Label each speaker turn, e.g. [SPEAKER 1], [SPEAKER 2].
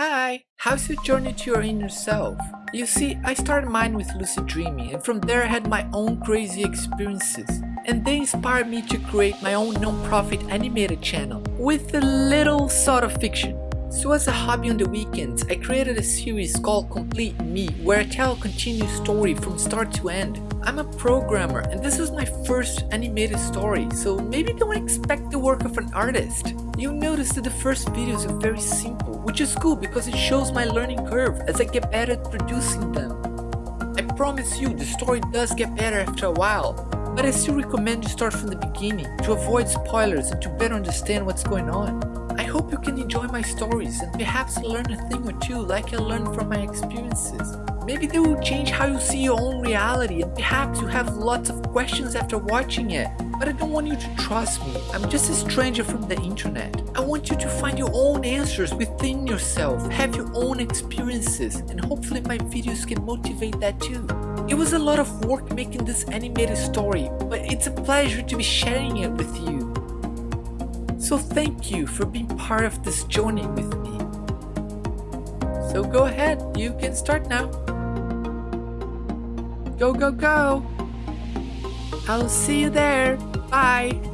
[SPEAKER 1] Hi, how's your journey to your inner self? You see, I started mine with lucid dreaming and from there I had my own crazy experiences. And they inspired me to create my own non-profit animated channel with a little sort of fiction. So as a hobby on the weekends, I created a series called Complete Me where I tell a continuous story from start to end. I'm a programmer and this is my first animated story, so maybe don't expect the work of an artist. You'll notice that the first videos are very simple, which is cool because it shows my learning curve as I get better at producing them. I promise you the story does get better after a while, but I still recommend you start from the beginning to avoid spoilers and to better understand what's going on. I hope you can enjoy my stories and perhaps learn a thing or two like I learned from my experiences. Maybe they will change how you see your own reality and perhaps you have lots of questions after watching it. But I don't want you to trust me, I'm just a stranger from the internet. Want you to find your own answers within yourself, have your own experiences, and hopefully my videos can motivate that too. It was a lot of work making this animated story, but it's a pleasure to be sharing it with you. So thank you for being part of this journey with me. So go ahead, you can start now. Go, go, go! I'll see you there. Bye!